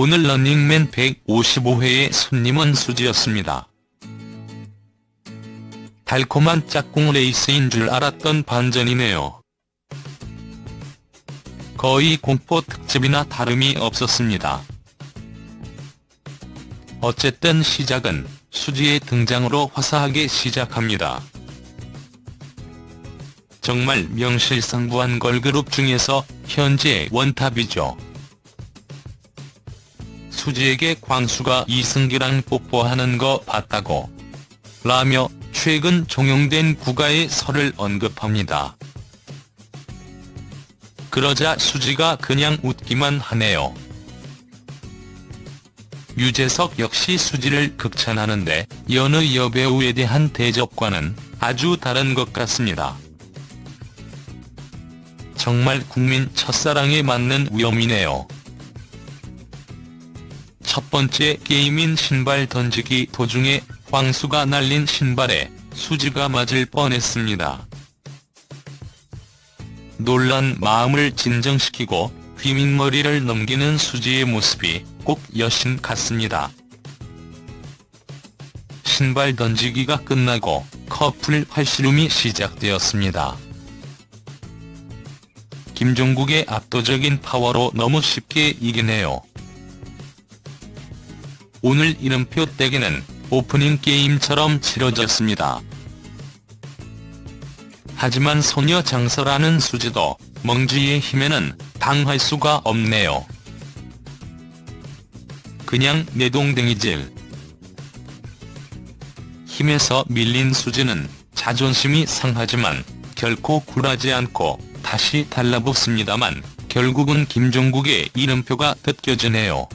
오늘 런닝맨 155회의 손님은 수지였습니다. 달콤한 짝꿍 레이스인 줄 알았던 반전이네요. 거의 공포 특집이나 다름이 없었습니다. 어쨌든 시작은 수지의 등장으로 화사하게 시작합니다. 정말 명실상부한 걸그룹 중에서 현재 원탑이죠. 수지에게 광수가 이승기랑 뽀뽀하는 거 봤다고 라며 최근 종영된 국가의 설을 언급합니다. 그러자 수지가 그냥 웃기만 하네요. 유재석 역시 수지를 극찬하는데 여느 여배우에 대한 대접과는 아주 다른 것 같습니다. 정말 국민 첫사랑에 맞는 위험이네요. 첫 번째 게임인 신발 던지기 도중에 황수가 날린 신발에 수지가 맞을 뻔했습니다. 놀란 마음을 진정시키고 휘민머리를 넘기는 수지의 모습이 꼭 여신 같습니다. 신발 던지기가 끝나고 커플 팔씨름이 시작되었습니다. 김종국의 압도적인 파워로 너무 쉽게 이기네요. 오늘 이름표 떼기는 오프닝 게임처럼 치러졌습니다. 하지만 소녀 장서라는 수지도 멍지의 힘에는 당할 수가 없네요. 그냥 내동댕이질. 힘에서 밀린 수지는 자존심이 상하지만 결코 굴하지 않고 다시 달라붙습니다만 결국은 김종국의 이름표가 벗겨지네요.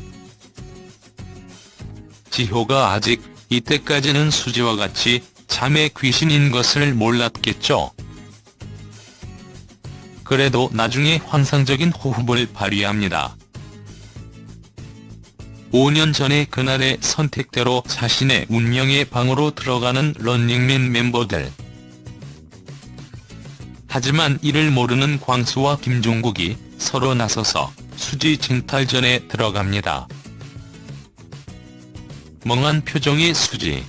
지효가 아직 이때까지는 수지와 같이 잠의 귀신인 것을 몰랐겠죠. 그래도 나중에 환상적인 호흡을 발휘합니다. 5년 전의 그날의 선택대로 자신의 운명의 방으로 들어가는 런닝맨 멤버들. 하지만 이를 모르는 광수와 김종국이 서로 나서서 수지 징탈전에 들어갑니다. 멍한 표정의 수지.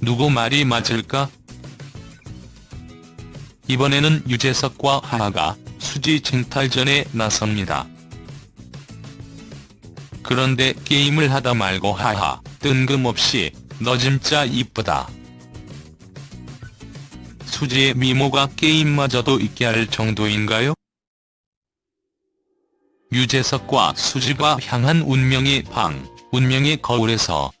누구 말이 맞을까? 이번에는 유재석과 하하가 수지 징탈전에 나섭니다. 그런데 게임을 하다 말고 하하, 뜬금없이 너 진짜 이쁘다. 수지의 미모가 게임마저도 있게 할 정도인가요? 유재석과 수지가 향한 운명의 방, 운명의 거울에서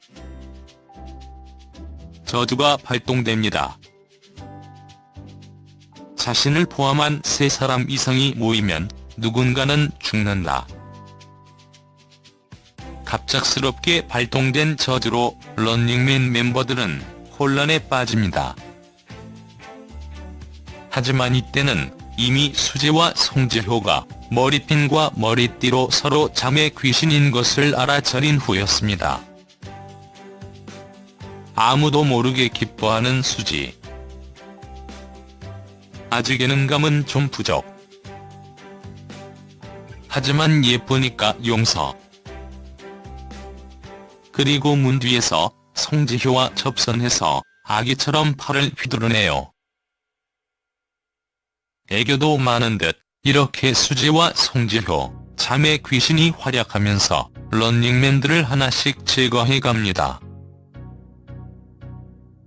저주가 발동됩니다. 자신을 포함한 세 사람 이상이 모이면 누군가는 죽는다. 갑작스럽게 발동된 저주로 런닝맨 멤버들은 혼란에 빠집니다. 하지만 이때는 이미 수재와 송지효가 머리핀과 머리띠로 서로 잠의 귀신인 것을 알아차린 후였습니다. 아무도 모르게 기뻐하는 수지. 아직 예능감은 좀 부족. 하지만 예쁘니까 용서. 그리고 문 뒤에서 송지효와 접선해서 아기처럼 팔을 휘두르네요. 애교도 많은 듯 이렇게 수지와 송지효, 잠의 귀신이 활약하면서 런닝맨들을 하나씩 제거해갑니다.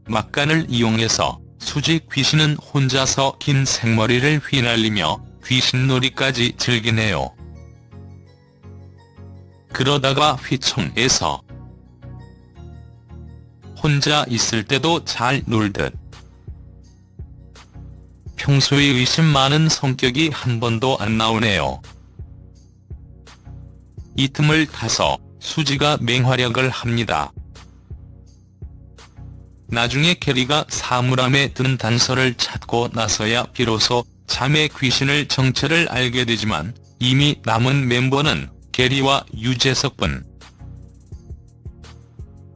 막간을 이용해서 수지 귀신은 혼자서 긴 생머리를 휘날리며 귀신놀이까지 즐기네요. 그러다가 휘청에서 혼자 있을 때도 잘 놀듯 평소에 의심 많은 성격이 한 번도 안 나오네요. 이 틈을 타서 수지가 맹활약을 합니다. 나중에 캐리가 사물함에 든 단서를 찾고 나서야 비로소 잠의 귀신을 정체를 알게 되지만 이미 남은 멤버는 게리와 유재석뿐.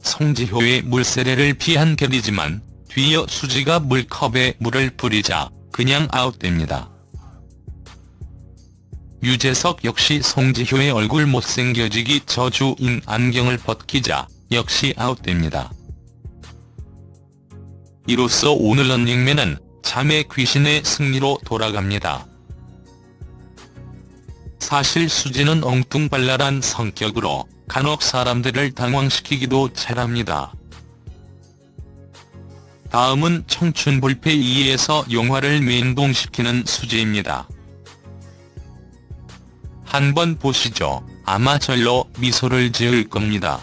송지효의 물세례를 피한 게리지만 뒤이어 수지가 물컵에 물을 뿌리자 그냥 아웃됩니다. 유재석 역시 송지효의 얼굴 못생겨지기 저주인 안경을 벗기자 역시 아웃됩니다. 이로써 오늘 런닝맨은 자매 귀신의 승리로 돌아갑니다. 사실 수지는 엉뚱발랄한 성격으로 간혹 사람들을 당황시키기도 잘합니다. 다음은 청춘 불패 2에서 영화를 맹동시키는 수지입니다. 한번 보시죠. 아마 절로 미소를 지을 겁니다.